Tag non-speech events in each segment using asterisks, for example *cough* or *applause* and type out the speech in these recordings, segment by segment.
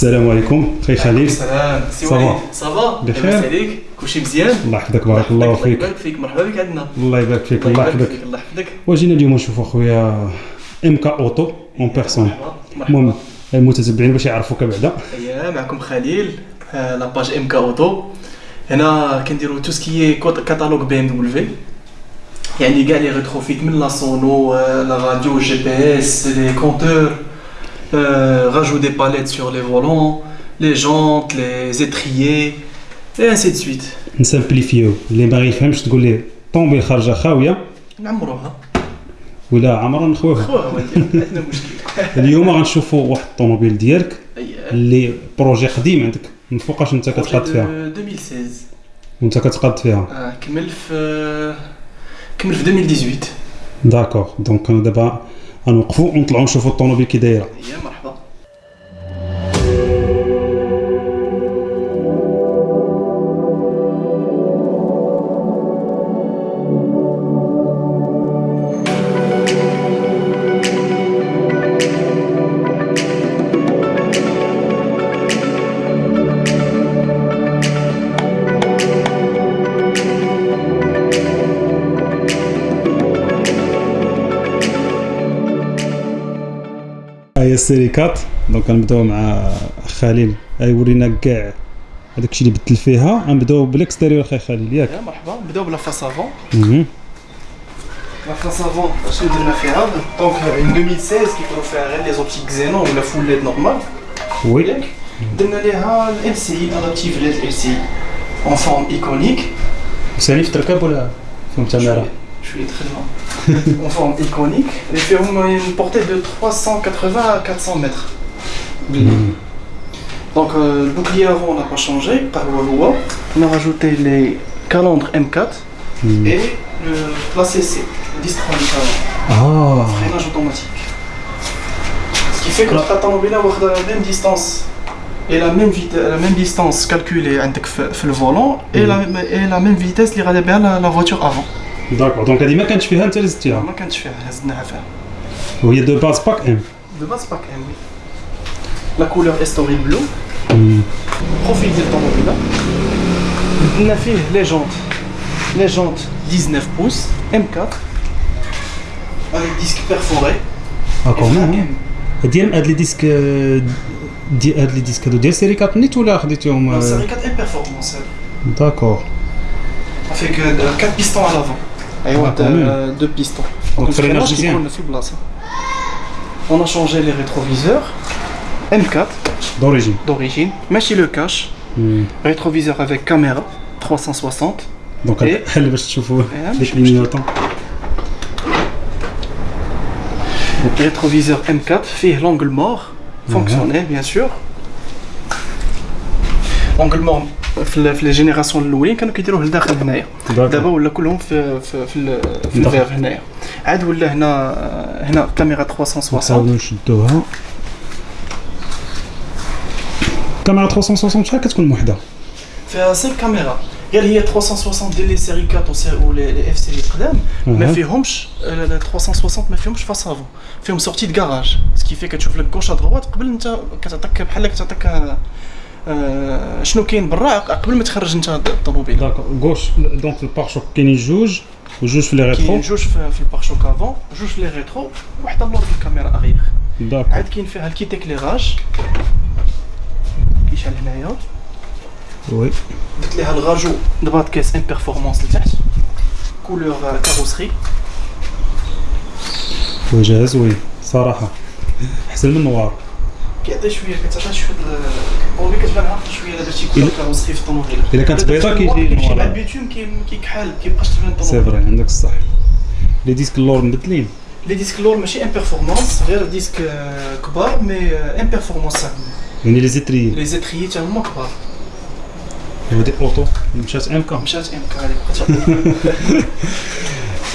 السلام عليكم خي خليل. السلام. سي. وليد. ça va بخير. عليك؟ كلشي مزيان؟ الله يحفظك بارك الله الله فيك يبارك فيك. مرحبا بك عندنا. الله يبارك فيك الله يحفظك. الله يحفظك. وجينا اليوم نشوفوا أخويا إم كا أوتو en personne المهم المتتبعين باش يعرفوك بعدا. اييه معكم خليل. آه، la page إم كا أوتو. هنا كنديروا tout ce qui catalogue BMW يعني كاع les retrofits من la sono آه، la radio GPS les compteurs راجو دي باليت سور لي فولون لي جونت لي زيتريي et ainsi de suite نسامبليفيو اللي ما يفهمش تقول ليه طوموبيل خارجه خاويه نعمروها ولا عمرها نخويها خوها ما ندير عندنا مشكل اليوم غنشوفوا واحد الطوموبيل ديالك اييه اللي بروجي قديم عندك من فوقاش انت كتقاد فيها 2016 وانت كتقاد فيها آه، كمل في كمل في 2018 داكوغ دونك انا دابا غنوقفوا ونطلعوا نشوفوا الطوموبيل كي دايرة. هي السيري quatre donc غنبداو مع خليل. يورينا كاع هذاك الشيء اللي بدل فيها. غنبداو بال extérieur خي خليل. ياك. يا مرحبا. نبداو ب la face avant مهم. la face avant شنو درنا فيها donc en 2016 كيكونوا فيها غير les optiques xénon ولا full LED normal oui ياك درنا ليها LCI adaptive LED LCI en forme iconique سالي في التركاب ولا فيهم تماره شوية *laughs* en forme iconique et fait une portée de 380 à 400 mètres. Mm. Donc euh, le bouclier avant n'a pas changé par loi. On a rajouté les calandres M4 mm. et le l'ACC, le distron du ah. Freinage automatique. Ce qui fait que la Tatanobina a la même distance et la même, la même distance calculée avec le volant mm. et, la, même vitesse l'ira bien la voiture avant. داكوغ دونك هذه ما كانتش فيها انت اللي زدتيها ما كانتش فيها هزناها فيها. وهي دو باز باك ام De base pas M oui. La couleur Estoril bleu. Profil de l'automobile. On a fait les jantes. Les jantes 19 pouces, M4, avec disque perforé. اه et frein كومون M. ديال هاد لي ديسك ديال هاد لي ديسك هادو ديال سيريكات نيت ولا خديتيهم Non, c'est avec 4 M performance. elle. داكوغ Avec 4 pistons à l'avant. Et Ah, quand même. deux pistons. Donc, le freinage freinage qui deuxième. coule sous place. On a changé les rétroviseurs. M4 دوريجين d'origine. Machine le cache. Rétroviseur avec caméra 360. دونك إيه. حل باش تشوفوا إيه، ديك ماشي المينيوطون Rétroviseur M4 fait l'angle mort, fonctionnel bien sûr. L'angle mort في في les générations الاولين كانوا كيديروه لداخل هنايا. دابا ولا كلهم في في في, في. الفير هنايا. عاد ولا هنا هنا كاميرا 360 نحاولوا نشدوها. كاميرا 360 شحال كتكون وحده فيها 5 caméras غير هي 360 ديال les séries 4 وسي- ولي les F série قدام. ما. فيهمش آه، ال 360 ما فيهمش face avant فيهم sortie de garage ce qui في كتشوف لك gauche droite قبل انت كتعطيك بحال كتعطيك آه، شنو كاين برا؟ قبل ما تخرج انت الطوموبيل. d'accord gauche donc ال pare-chocs كاينين جوج وجوج في les rétros كاين جوج في في ال pare-chocs avant جوج في les rétros وحده اللور في ال caméra arrière. d'accord عاد كاين فيها ال kit éclairage كيشعل هنايا. oui درت ليها الغاجو دبات كيس M Performance لتحت. كولور كاروسري وي جاهز وي صراحة. أحسن من النوار كيعطي شويه كتعطي شويه الطوموبيل كتبان عارفه شويه لا درتي كولور إلا- كاروسري في الطوموبيل إلا كانت بيضاء كيجي كيمشي مع نوار. البيتوم كي- كيكحال كيبقاش تبان سي الطوموبيل فري عندك الصح لي ديسك اللور مبدلين لي ديسك اللور ماشي ان بيرفورمانس غير ديسك آه، كبار مي ان بيرفورمانس يعني لي زيتري لي زيتريي تا هما كبار ودي اوتو مشات ام كا مشات ام كاري بقات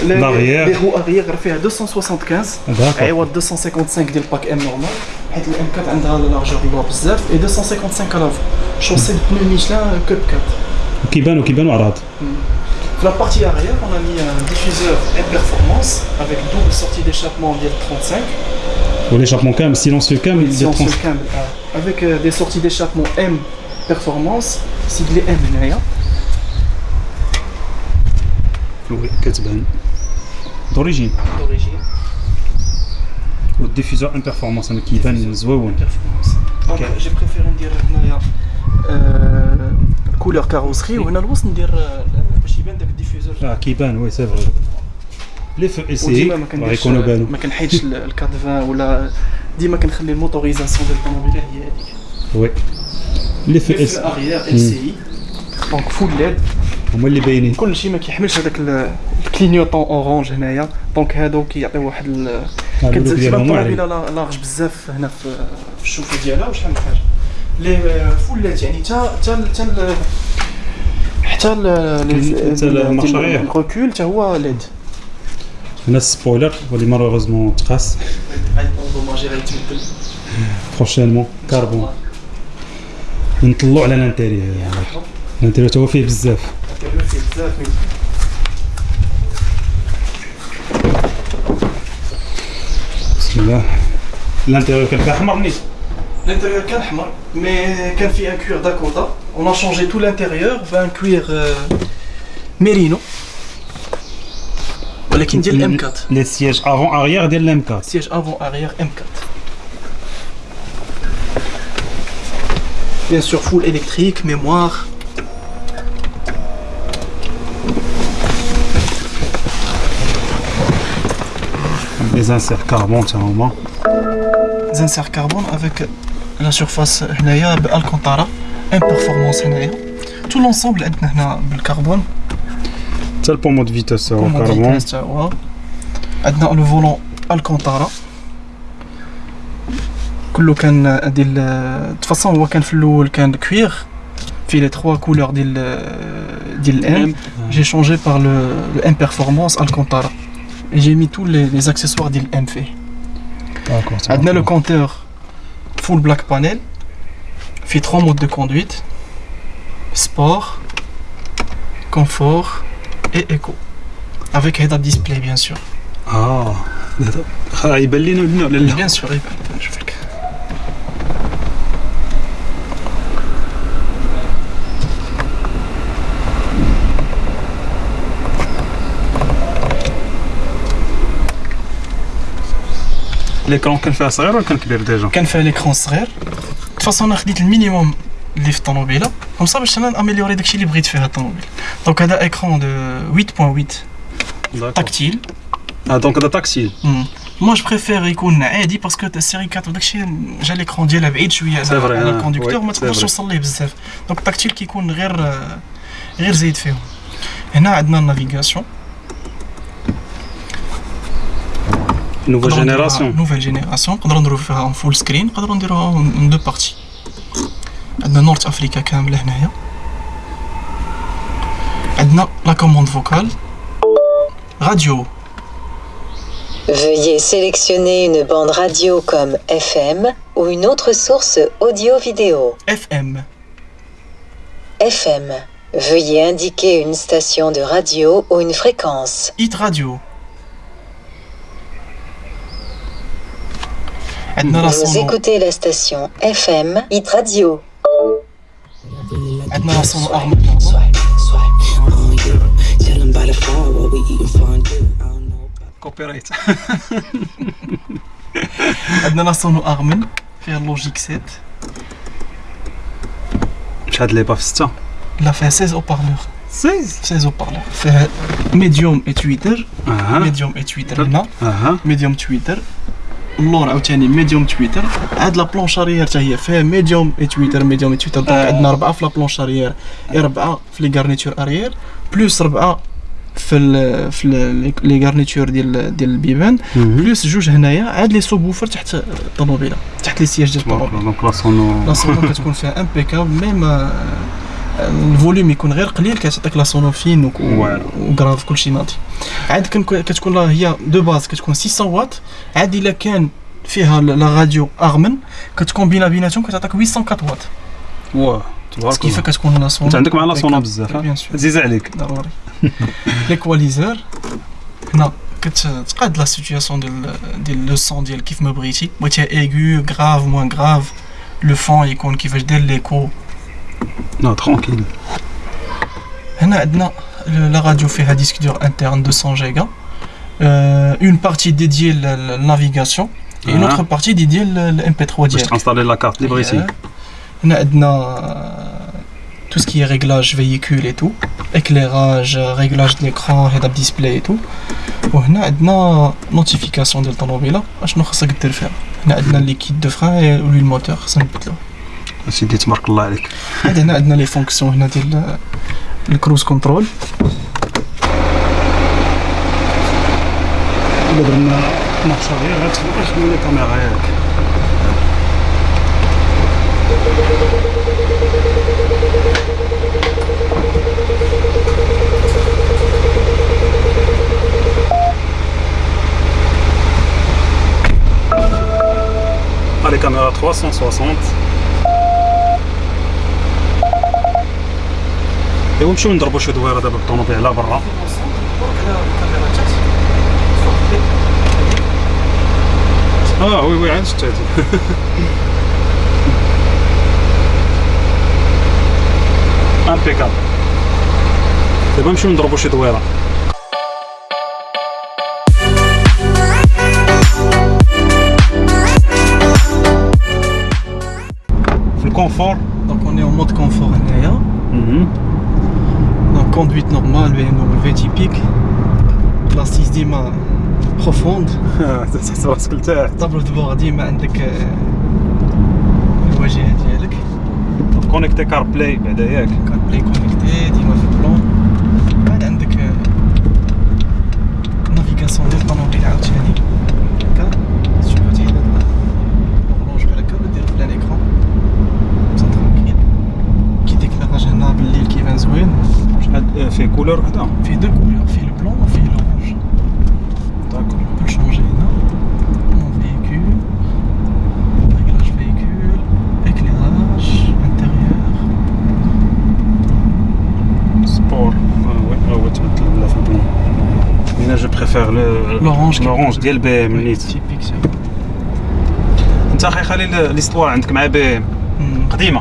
L'arrière. لي رو اغيير فيها 275 داكوغ عوض 255 ديال باك ام نورمال حيت الام 4 عندها لارجور اللور بزاف اي 255 كلافو شوسي بنو ميشلان كوب 4 كيبانوا كيبانوا عراض Dans la partie arrière, on a mis un diffuseur et performance avec double sortie d'échappement dièle 35 l'échappement كامل silencieux كامل Si on se trans- câble, euh, avec euh, des sorties d'échappement M performance siglé M هنايا وي كتبان دوريجين d'origine والديفيزور ان بيرفورمانس أنا كيبان Ok. j'ai préféré ندير هنايا كولور كاروسري وهنا الوسط ندير باش يبان داك الديفيوزور آه كيبان وي سي فري لي فو اي سي وديما ما راه كنديرش يكونوا بانوا ما كنحيدش ال- الكادفان ولا ديما كنخلي ال motorisation ديال الطوموبيله هي هذيك وي لي فو اي سي اريير ال سي اي دونك فول ليد هما اللي باينين كل شيء ما كيحملش هذاك ال- ال clignotant orange هنايا donc هادو كيعطيو واحد ديالهم واعرين الطوموبيله لا- large بزاف هنا في الشوفه ديالها وشحال من حاجة les full LED يعني حتى ال- حتى ال marche arrière. ال recul حتى هو LED. هنا ال spoiler واللي malheureusement تقاس. غيتبدل prochainement carbone نطلعوا على ال intérieur. ال intérieur تا هو فيه بزاف. ال intérieur فيه بزاف من بسم الله الانتيريور كان فيه احمر نيت L'intérieur كان احمر مي كان فيه ان كوير داكوتا اون ا شونجي تو الانتيريور بان كوير ميرينو ولكن ديال ام 4 لي سياج افون اريير ديال الام 4 سياج افون اريير ام 4 Bien sûr, full électrique, mémoire. لي زانسير كاربون تا هما Zinser carbone avec la surface هنايا بالكونتارا ان بيرفورمانس هنايا تو لونسومبل عندنا هنا بالكربون حتى البومو دو فيتاس هو كومون كاربون فيتاس تا هو عندنا لو فولون الكونتارا كله كان ديال تفاصون هو كان في الاول كان كوير في لي تخوا كولور ديال ديال الام j'ai changé par le, le M Performance Alcantara. Et j'ai mis tous les, accessoires d'il MF. D'accord. Le compteur full black panel. Fait trois modes de conduite sport, confort et éco. Avec head-up display, bien sûr. Ah, bien sûr. ليكرون كان فيها صغير ولا كان كبير ديجا كان فيها ليكرون صغير de toute façon انا خديت المينيموم اللي في الطوموبيله كوم صا باش انا ناميليوري داكشي اللي بغيت فيها الطوموبيل دونك هذا ايكرون دو 8.8 تاكتيل اه دونك هذا تاكسيل موا جو بريفير يكون عادي باسكو السيري 4 داكشي جا ليكرون ديالها بعيد شويه C'est vrai, على آه. الكوندكتور وي، ما c'est تقدرش vrai. توصل ليه بزاف دونك التاكتيل كيكون غير غير زايد فيهم هنا عندنا النافيغاسيون نوفو جينيراسيون نوفيل جينيراسيون نقدروا نديرو فيها اون فول سكرين نقدروا نديروها اون دو بارتي عندنا نورت افريكا كامله هنايا عندنا لا كوموند فوكال راديو Veuillez sélectionner une bande radio comme FM ou une autre source audio-vidéo. اف ام FM. Veuillez indiquer une station de radio ou une fréquence. ايت راديو Vous سونو écoutez la station FM Hit Radio. عندنا لا سونو ارم Tell them by the phone what we eating fondue. I don't know about كوبي رايت عندنا لا سونو ارمن فيها اللوجيك 7 شحال لي باف 6 لا فيها 16 او بارلور 16 16 او بارلور فيها ميديوم اي تويتر اها ميديوم اي تويتر هنا اها ميديوم تويتر اللور عاوتاني médium tweeter. عاد la planche arrière حتى هي فيها médium et tweeter médium et tweeter. Donc. عندنا ربعة في la planche arrière ربعة في les garnitures arrière plus ربعة في ال في ال- les garnitures ديال ديال البيبان. plus جوج هنايا عاد les subwoofers تحت الطوموبيلة تحت les sièges ديال الطوموبيلة. دونك لا سونو لا سونو كتكون فيها impeccable même آه، ال volume يكون غير قليل كتعطيك la sono فين وك- واعر. وكراف كلشي ناضي. عاد كتكون لا هي de base كتكون 600 واط عاد إلا كان فيها la radio Harman كتكون بينا بيناتهم كتعطيك 804 واط. واه تبارك كيف كتكون la sono انت عندك مع la sono بزاف عزيز عليك. ضروري. *laughs* l'égaliseur هنا كتقاد la situation ديال ديال le son ديال كيف ما بغيتي. بغيتيها aigu grave moins grave le fond يكون كيفاش داير l'écho Non, tranquille. Hein, la radio fait un disque dur interne de 100 Go. Hein. Euh, une partie dédiée à la navigation et une hein. autre partie dédiée à l'MP3 direct. Je installer la carte libre ici. On a euh, tout ce qui est réglage véhicule et tout, éclairage, euh, réglage de l'écran, head-up display et tout. Oh, et là, ah, on notification de l'automobile. Je ne sais pas ce que faire. On a le liquide de frein et l'huile moteur. Ça سيدي تبارك الله عليك. عاد هنا عندنا les fonctions هنا ديال ال cruise control إلا درنا نقصه غير غتخدم les caméras ياك. Les caméras 360 ايوا نمشيو نضربو شي دويرة دابا بالطوموبيل على برا. آه oui oui عاد شتي impeccable دابا نمشيو نضربو شي دويرة. في ال confort donc on est mode confort هنايا BMW typique l'assise ديما profonde تحس راسك لتحت tableau de bord ديما عندك الواجهه ديالك connecté CarPlay بعدا ياك كان بلاي كونيكتي شحال فيه كولور وحده فيه دو كولور فيه البلون وفيه لورونج داكور On peut le changer là. Mon véhicule, réglage véhicule, éclairage, intérieur. سبور وي هو تبدل لا في البلون انا جو بريفير لو L'orange. لورونج ديال بي ام Oui, نيت typique ça. انت اخي خليل ليستوار عندك مع بي ام Hmm. قديمه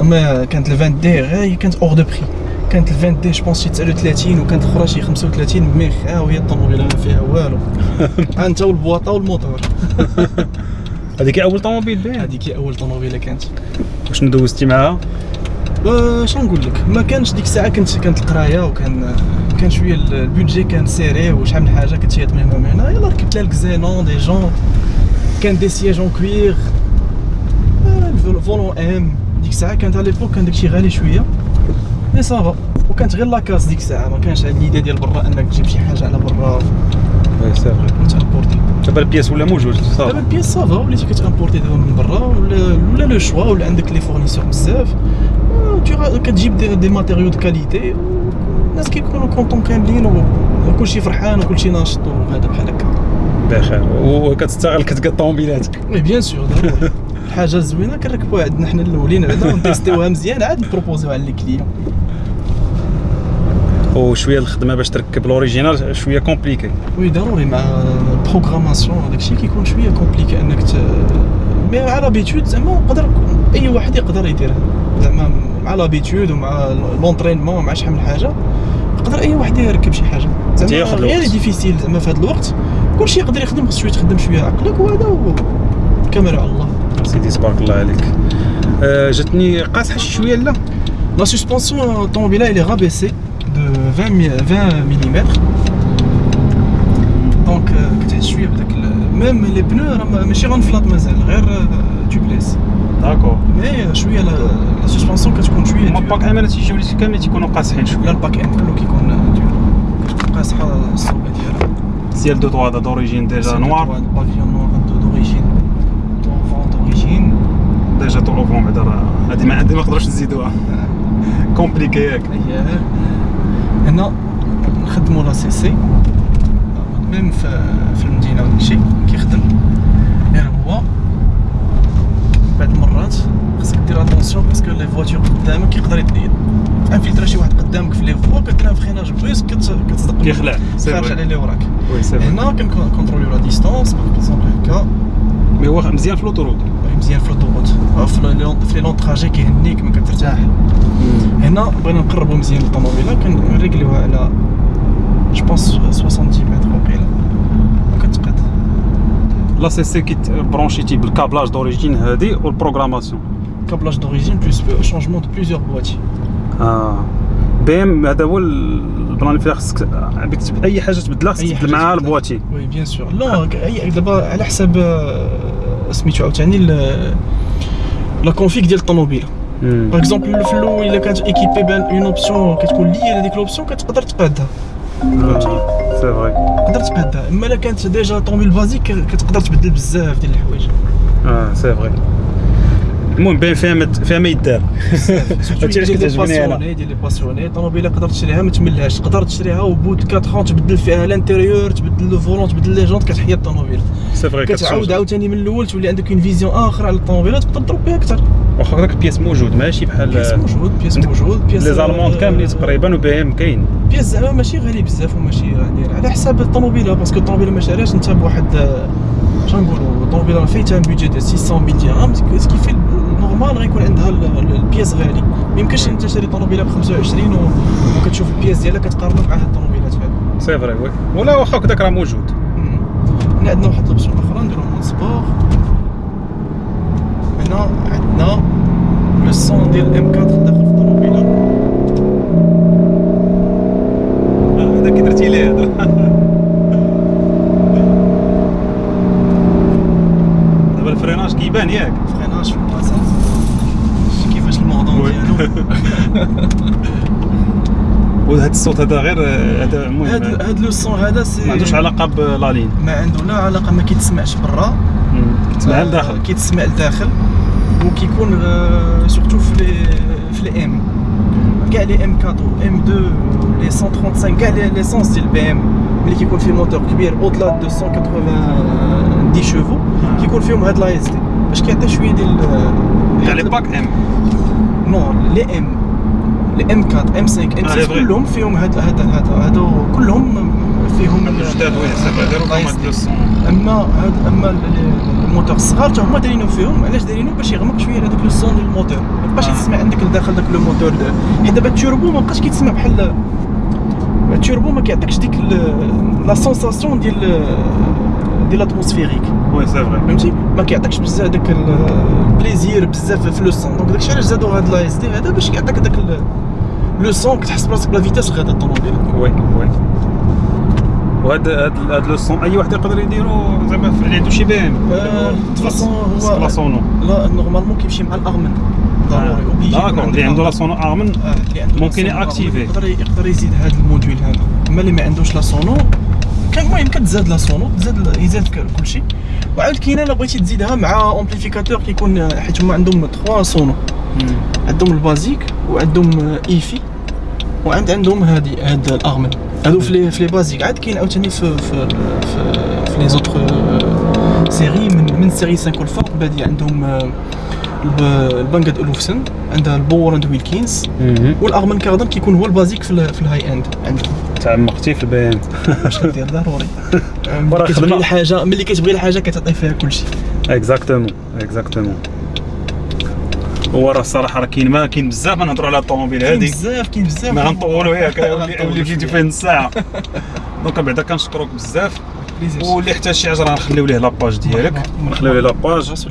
أما كانت ال 20 d غير هي كانت hors de prix كانت ال 20 d je pense شي 39 وكانت الاخرى شي 35 mais خاويه الطوموبيل ما فيها والو. *laughs* أنت والبواطة والموتور. *laughs* هذيك أول طوموبيل BM هذيك أول طوموبيلة كانت. شنو دوزتي معاها؟ واش نقول لك؟ ما كانش ديك الساعة كانت كانت القراية وكان كان شوية ال- ال budget كان serré وشحال من حاجة كنت من هنا ومن هنا. يلا ركبت لها ال xénon des jantes كان des sièges en cuir ال volant M ديك الساعة كانت على l'époque كان داكشي غالي شوية. mais ça va وكانت غير la casse ديك الساعة. ما كانش هاد l'idée ديال برا إنك تجيب شي حاجة على برا. oui c'est vrai وت importer دابا ال pièces ولا موجود؟ دابا صافي ال pièces ça va وليتي كت importer دابا من برا ولا ولا le choix ولا عندك les fournisseurs بزاف. آه، كتجيب des, des matériaux de qualité الناس كيكونوا contents كاملين وكلشي فرحان وكلشي ناشط وهذا بحال هكا. بخير. وكتستغل كتقاد الطوموبيلات oui bien sûr ضروري الحاجة الزوينه كنركبوها عندنا حنا الاولين بعدا ونتيستيوها مزيان عاد نبروبوزيوها على clients وشويه الخدمة باش تركب ال original شوية compliqué. oui ضروري مع ال programmation داكشي كيكون شوية compliqué أنك ت... mais مع l'habitude زعما يقدر أي واحد يقدر يديرها زعما مع l'habitude ومع لونترينمون مع شحال من حاجة يقدر أي واحد يركب شي حاجة. زعما غير. ديفيسيل زعما في هذا الوقت كلشي يقدر يخدم خص شوية تخدم شوية عقلك وهذا و... كاميرا على الله. سيدي تبارك الله عليك آه، جاتني قاصحه شي شويه لا La suspension automobile elle est rabaissée de 20, mi- 20 mm. Donc euh, كتعيش شويه بداك ال- ميم لي بنو راه ماشي غنفلاط مازال غير تيوبليس داكور مي شويه لا لا سسبونسيون كتكون شويه هما ديور. باك امانه تيجيو لي كاملين تيكونوا قاصحين شويه لا الباك ان كله كيكون ديور كتكون قاصحه الصوبه ديالها ديال دو طوا دوريجين ديجا نوار البافيون نوار ديجا طولوفون بعدا راه هادي ما عندي ما نقدروش نزيدوها كومبليكي ياك هنا نخدمو لا سي سي. même في في المدينة وداكشي كيخدم. غير هو بعض المرات خصك دير attention parce que les voitures قدامك يقدر يد- infiltrer شي واحد قدامك في les voies كتلعب freinage puis كت- كتصدق كيخلع، خارج. على اللي وراك. هنا كنكونتروليو la distance par exemple هكا. mais هو مزيان في l'autoroute مزيان في أو في les longs trajets كيهنيك ما كترتاح. هنا بغينا نقربوا مزيان الطوموبيلة كنريكليوها على جو بونس 70 متر وقيلا وكتقاد لا سي سي كي برونشيتي بالكابلاج دوريجين هادي والبروغراماسيون كابلاج دوريجين بلوس شونجمون دو بليزيور بواتي آه. بي إم هذا هو البلان فيها خصك أي حاجة تبدلها خصك أي تبدل معاها. البواتي. وي بيان سور. لا اي دابا على حساب آه، سميتو عاوتاني ال- لا كونفيك ديال الطوموبيله باغ اكزومبل في الاول الا كانت ايكيبي بان اون اوبسيون كتكون ليا لهذيك لوبسيون كتقدر تقادها فهمتي سي فري تقدر تقادها اما الا كانت ديجا طوموبيل بازيك كتقدر تبدل بزاف ديال الحوايج اه سي فري المهم باين فيها ما فيها ما يدار. هادشي علاش كتعجبني أنا. ديال les passionnés طوموبيلة تقدر تشريها ما تملهاش. تقدر تشريها و bout 4 ans تبدل فيها l'intérieur تبدل le volant تبدل les jantes كتحيا الطوموبيل. c'est vrai كتعاود عاوتاني من الأول تولي عندك une vision أخرى على الطوموبيلة تقدر تضرب بها أكثر. واخا داك ال pièces موجود ماشي بحال pièces موجود pièces موجود بياس les Allemands كاملين تقريبا و BM كاين. pièces زعما ماشي غالي بزاف وماشي يعني على حساب الطوموبيلة parce que الطوموبيلة ما شاريهاش أنت بواحد آه، شنو نقولوا الطوموبيله راه فايتها budget ديال 600 000 درهم ce qui fait normal غيكون عندها ال- ال- ال pièces غالي. ما يمكنش أنت تشري طوموبيله ب 25 و- وكتشوف ال pièces ديالها كتقارنها مع هاد الطوموبيلات هادو. c'est vrai oui ولا واخا هكذاك راه موجود. هنا عندنا واحد ال option أخرى نديرو mode sport هنا عندنا le son ديال M4 داخل في الطوموبيله آه، هذا كي درتي ليه هذا دابا ال freinage كيبان ياك freinage في البلاصه شتي كيفاش الموضوع oui. ديالو وهذا الصوت هذا غير هذا المهم هاد هاد le son هذا c'est ما عندوش علاقة بال ligne ما عنده لا علاقة ما كيتسمعش برا. كتسمع آه، لداخل. كيتسمع لداخل. وكيكون surtout في les في les M كاع les M4 و M2 les 135 كاع les l'essence ديال BM ملي كيكون فيه موتور كبير اوتلا 290 شوفو كيكون فيهم هاد l'ASD باش كيعطي شوية ديال كاع les packs M non les M les M4 M5 M آه، 6 les vrais. كلهم فيهم هاد هاد هاد هادو كلهم فيهم هادو جداد oui c'est vrai داروا لا لهم اس هاد دي. le son أما هاد أما ال- ال- الموتور الصغار تا هما دايرينو فيهم علاش دايرينو؟ باش يغمق شوية هذاك le son ديال الموتور. ما تبقاش آه. تسمع عندك لداخل داك le moteur حيت دابا التوربو ما بقاش كيتسمع بحال التوربو ما كيعطيكش ديك la sensation ديال ديال ال atmosphérique. oui c'est vrai فهمتي؟ ما كيعطيكش بزاف داك ال- ال plaisir بزاف في le son donc داكشي علاش زادو هاد l'ASD هذا باش يعطيك داك le son كتحس براسك ب la vitesse غادا الطوموبيل oui oui. وهاد هاد هاد le son أي واحد يقدر يديرو؟ زعما عنده شي BM آه، هو- la sono لا normalement كيمشي مع ال Harman ضروري obligé d'accord اللي عنده لا سونو ارمن آه، ممكن ي activer. يقدر يقدر يزيد هذا ال module هذا. أما اللي ما عندوش la sono المهم كتزاد la sono تزاد يزاد كلشي. وعاود كاينة الا بغيتي تزيدها مع amplificateur كيكون حيت هما عندهم 3 sono عندهم البازيك وعندهم ايفي وعند عندهم هادي هاد الارمن هادو في لي في لي بازيك عاد كاين عاوتاني في في في, في لي زوتر سيري من من سيري 5 والفوق بادي عندهم آه، الب- البانجاد اولوفسن عندها البوراند ويلكينز والارمن كاردن كيكون هو البازيك في, ال- في الهاي اند عندهم تعمقتي في البي ام *laughs* باش كدير ضروري؟ *laughs* ملي كتبغي. الحاجة ملي كتبغي الحاجة كتعطي فيها كلشي. exactement exactement هو راه الصراحة راه كاين ما كاين بزاف نهضروا على الطوموبيل هذه بزاف كاين بزاف. ما غنطولوا ياك *laughs* يولي فيديو فيه نص ساعه donc بعدا كنشكرك بزاف. واللي احتاج شي حاجة راه نخليو ليه la page ديالك. نخليو ليه la page.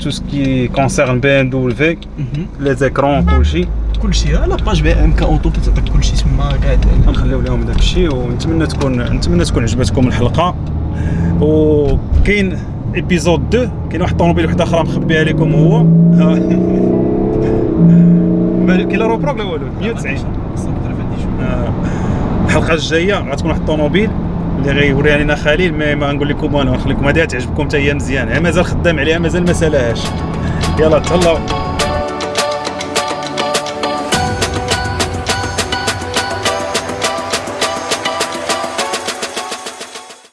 tout ce qui concerne BMW. les écrans كلشي كلشي la page BM K Auto كتعطيك كلشي تما قاعد غنخليو لهم داك الشيء ونتمنى تكون نتمنى تكون عجبتكم الحلقة. وكاين ايبيزود 2 كاين واحد الطوموبيل واحدة أخرى مخبيها لكم هو. *laughs* كاين لا روبروك لا والو؟ 190 خصنا نقدر في هادي شوية. آه، الحلقة الجاية غتكون واحد الطوموبيل اللي غيوريها لنا خليل ما, ما نقول لكم أنا نخليكم هذه تعجبكم حتى هي مزيان ها مازال خدام عليها مازال ما سالاهاش يلا تهلاو.